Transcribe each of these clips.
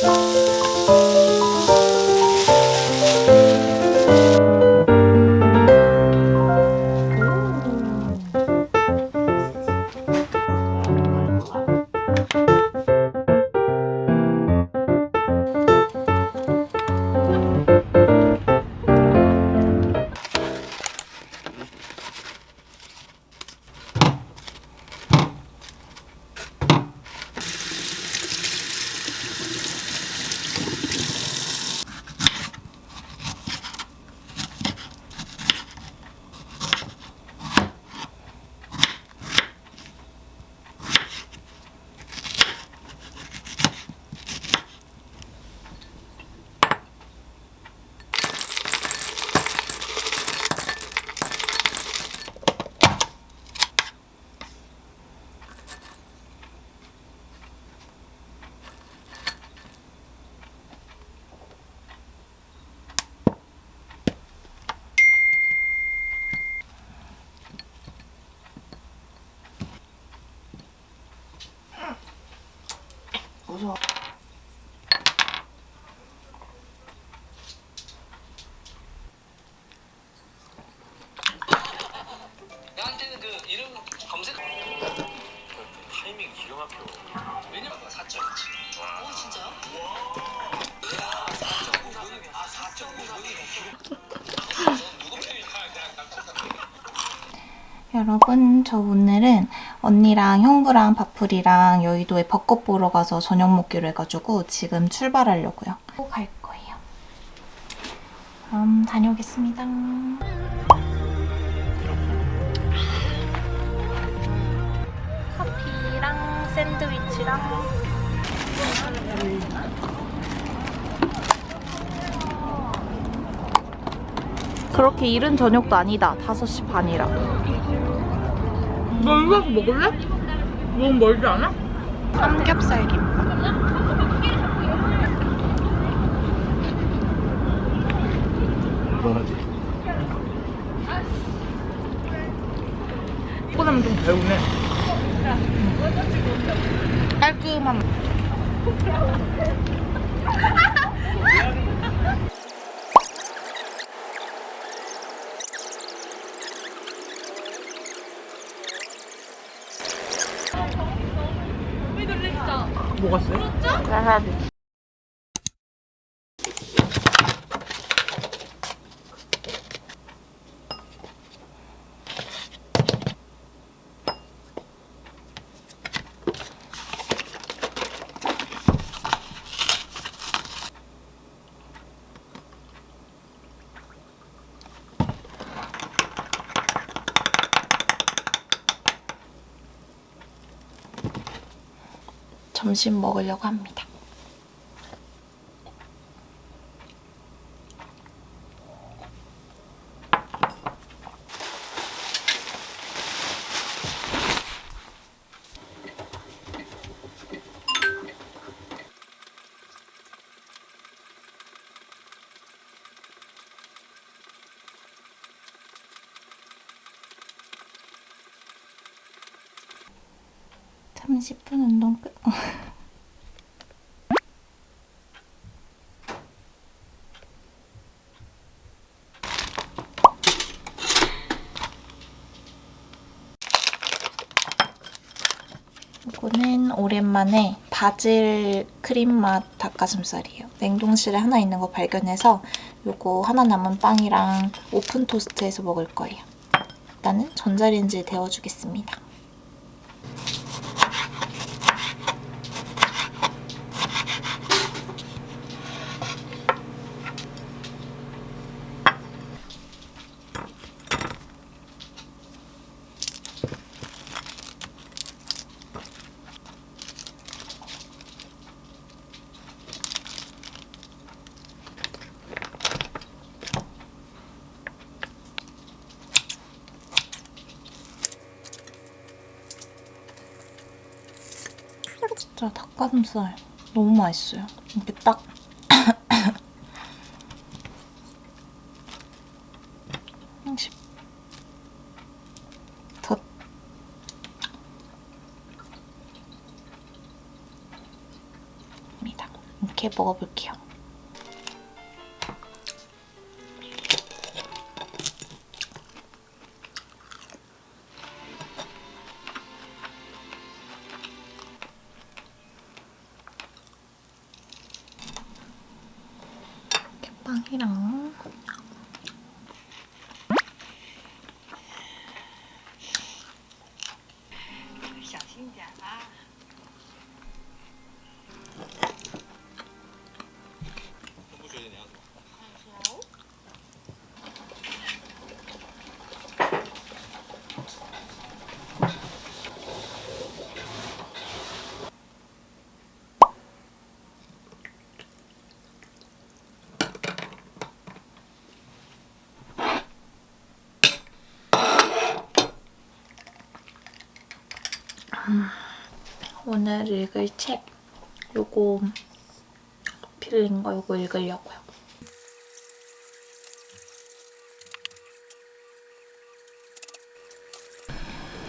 Bye. 무서워. 나한테는 그 이름 검색 타이밍 기가 막혀. 왜냐면 4.2치 와. 진짜요? 와. 4.9분 아 4.9분이 누구 편이 여러분 저 오늘은 언니랑 형부랑 바풀이랑 여의도에 벚꽃 보러 가서 저녁 먹기로 해가지고 지금 출발하려고요. 또갈 거예요. 그럼 다녀오겠습니다. 커피랑 샌드위치랑 그렇게 이른 저녁도 아니다. 5시 반이라. 너 이거 먹을래? 너무 멀지 않아? 삼겹살 김밥. 뭐하지? 먹고 나면 좀 배우네. 깔끔한. 쎄? 와사비. 점심 먹으려고 합니다. (30분) 운동 끝 이거는 오랜만에 바질 크림 맛 닭가슴살이에요. 냉동실에 하나 있는 거 발견해서 이거 하나 남은 빵이랑 오픈 토스트해서 먹을 거예요. 일단은 전자레인지에 데워주겠습니다. 진짜 닭가슴살 너무 맛있어요. 이렇게 딱 이렇게 먹어볼게요. 이렇게 빵이랑 오늘 읽을 책 요거 필린 거 요거 읽으려고요.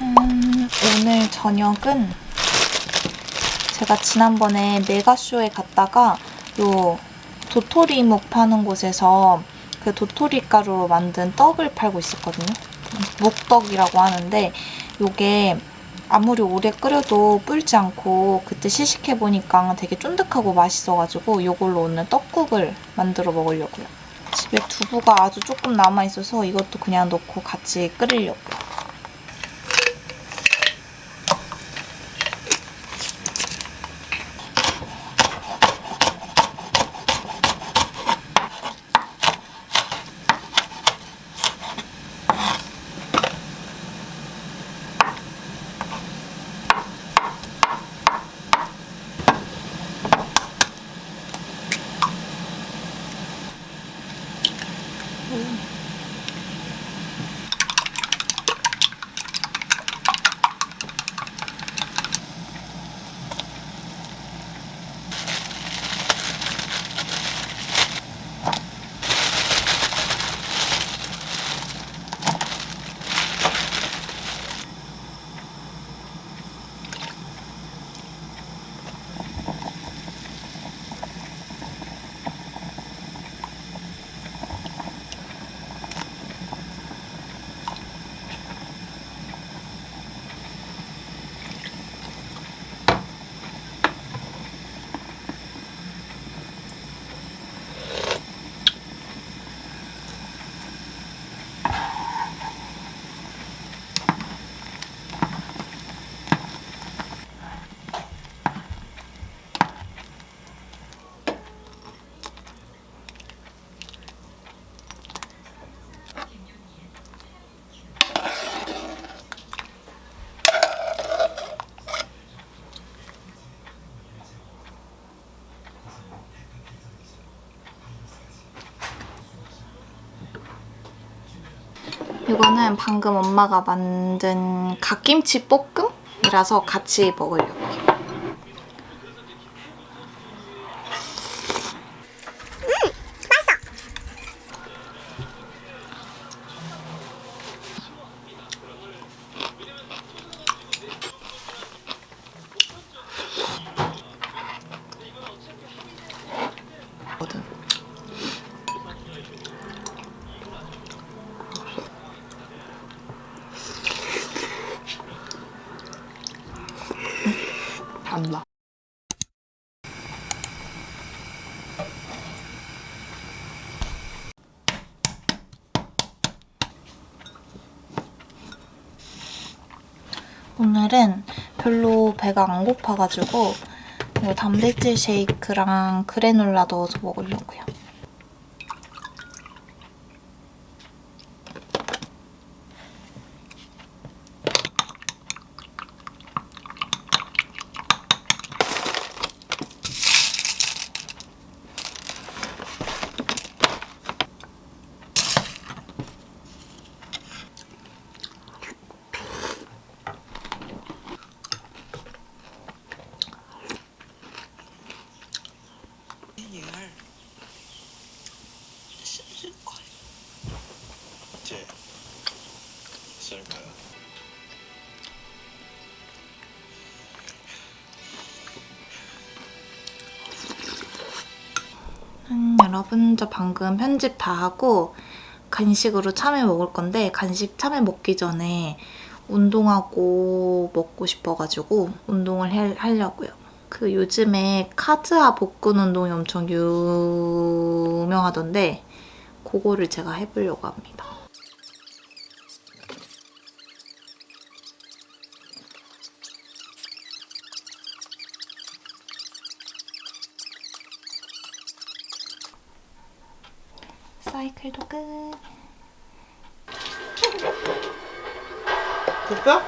음, 오늘 저녁은 제가 지난번에 메가쇼에 갔다가 요 도토리묵 파는 곳에서 그 도토리 가루로 만든 떡을 팔고 있었거든요. 묵떡이라고 하는데 요게 아무리 오래 끓여도 불지 않고 그때 시식해 보니까 되게 쫀득하고 맛있어가지고 이걸로 오늘 떡국을 만들어 먹으려고요. 집에 두부가 아주 조금 남아있어서 이것도 그냥 넣고 같이 끓이려고요. 이거는 방금 엄마가 만든 갓김치 볶음이라서 같이 먹으려고요. 오늘은 별로 배가 안 고파가지고 단백질 쉐이크랑 그래놀라 넣어서 먹으려고요. 제쓸 거야. 음, 여러분 저 방금 편집 다 하고 간식으로 참외 먹을 건데 간식 참외 먹기 전에 운동하고 먹고 싶어가지고 운동을 해- 하려고요. 그 요즘에 카즈아 복근 운동이 엄청 유명하던데 그거를 제가 해보려고 합니다. 사이클도 끝. 됐어?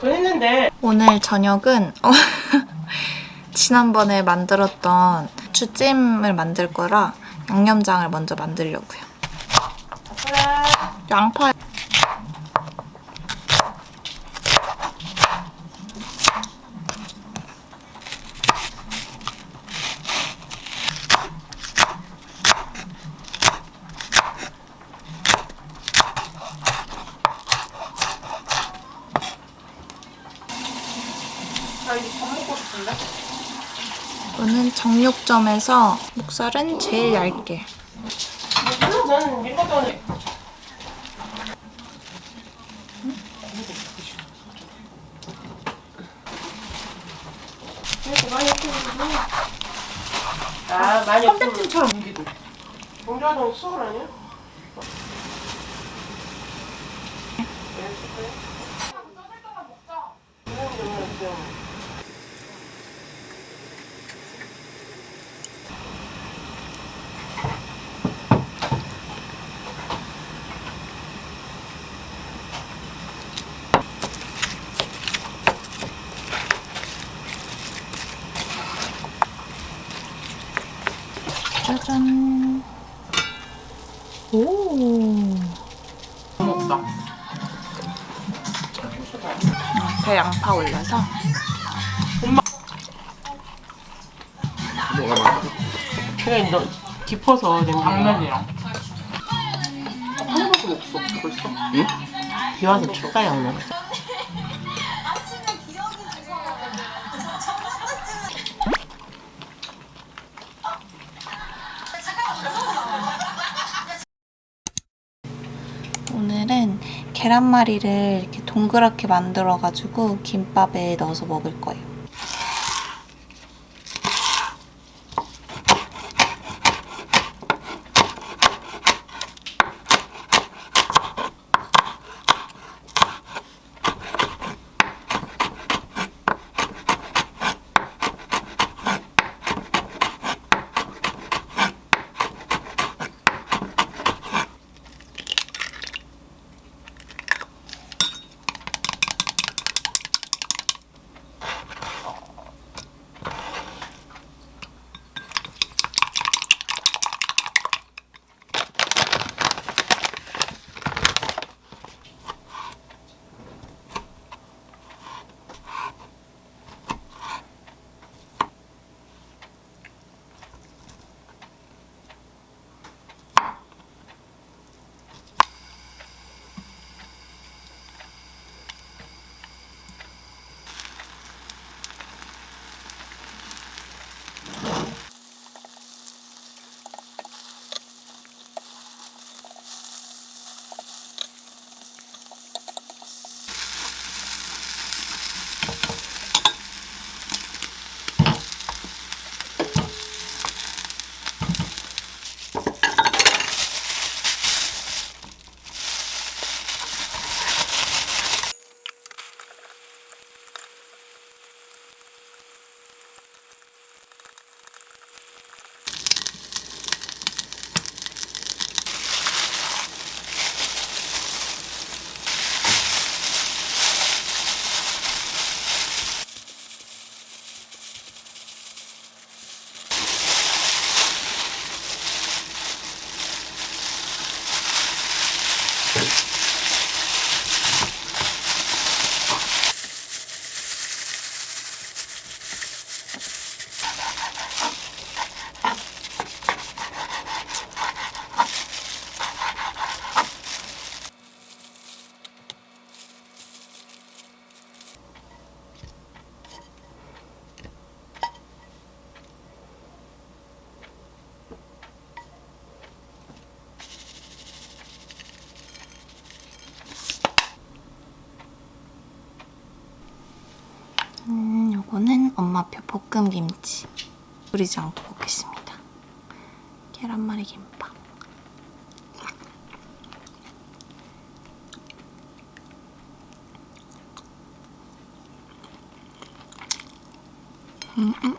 저 했는데 오늘 저녁은 어, 지난번에 만들었던 추찜을 만들 거라 양념장을 먼저 만들려고요. 양파 나 이제 밥 먹고 싶은데? 이거는 정육점에서 목살은 제일 얇게 아 많이 무기도. 봉자동 수월 아니야? 짜잔 오 먹다. 배 양파 올려서 많아? 그냥 너 깊어서 냄새 당면이랑. 하나밖에 없어 벌써? 응? 비 와서 춥다 양면 오늘은 계란말이를 이렇게 동그랗게 만들어가지고 김밥에 넣어서 먹을 거예요. 볶음 김치 뿌리지 않고 먹겠습니다. 계란말이 김밥. 음, 음.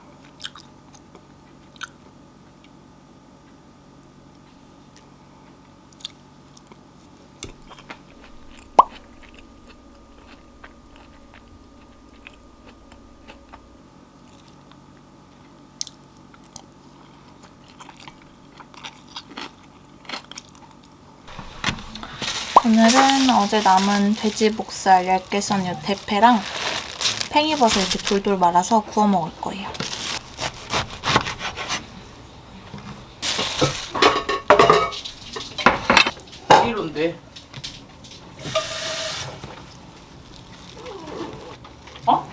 오늘은 어제 남은 돼지 목살 얇게 썬 요 대패랑 팽이버섯 이렇게 돌돌 말아서 구워 먹을 거예요. 이런데. 어?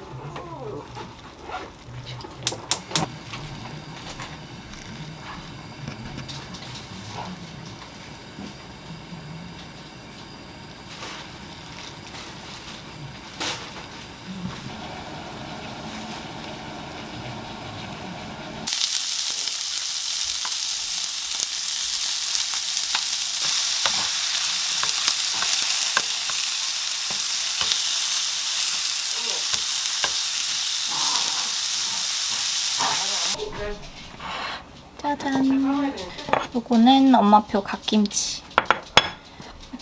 짜잔. 요거는 엄마표 갓김치.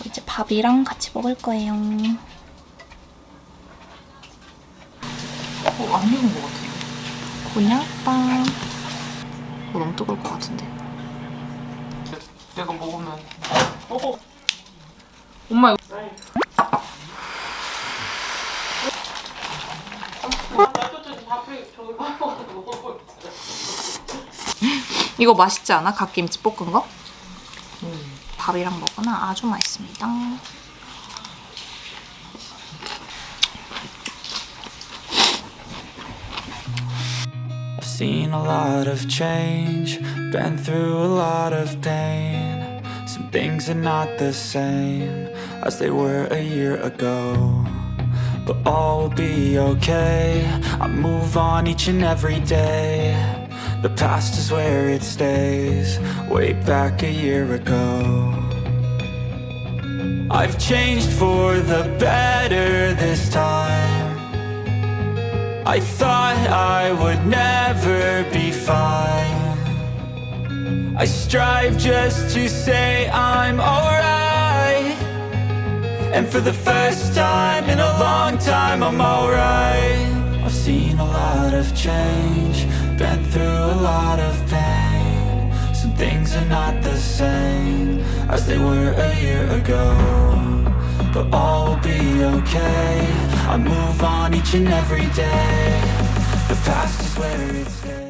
이제 밥이랑 같이 먹을 거예요. 어, 안 익은 것 같은데. 곤약빵. 이거 너무 뜨거울 것 같은데. 내가 먹으면. 어. 엄마 이거. 이거 맛있지 않아? 갓김치 볶은 거? 밥이랑 먹으면 아주 맛있습니다. I've seen a lot of change, been through a lot of pain. Some things are not the same as they were a year ago. But all will be okay. I move on each and every day. The past is where it stays, way back a year ago. I've changed for the better this time. I thought I would never be fine. I strive just to say I'm alright. And for the first time in a long time, I'm alright. I've seen a lot of change, been through a lot of pain. Some things are not the same as they were a year ago. But all will be okay. I move on each and every day. The past is where it stays.